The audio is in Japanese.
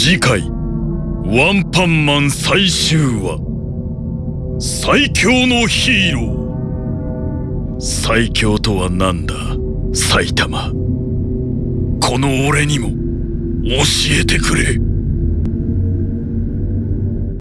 次回ワンパンマン最終話。最強のヒーロー。最強とは何だ埼玉。この俺にも教えてくれ。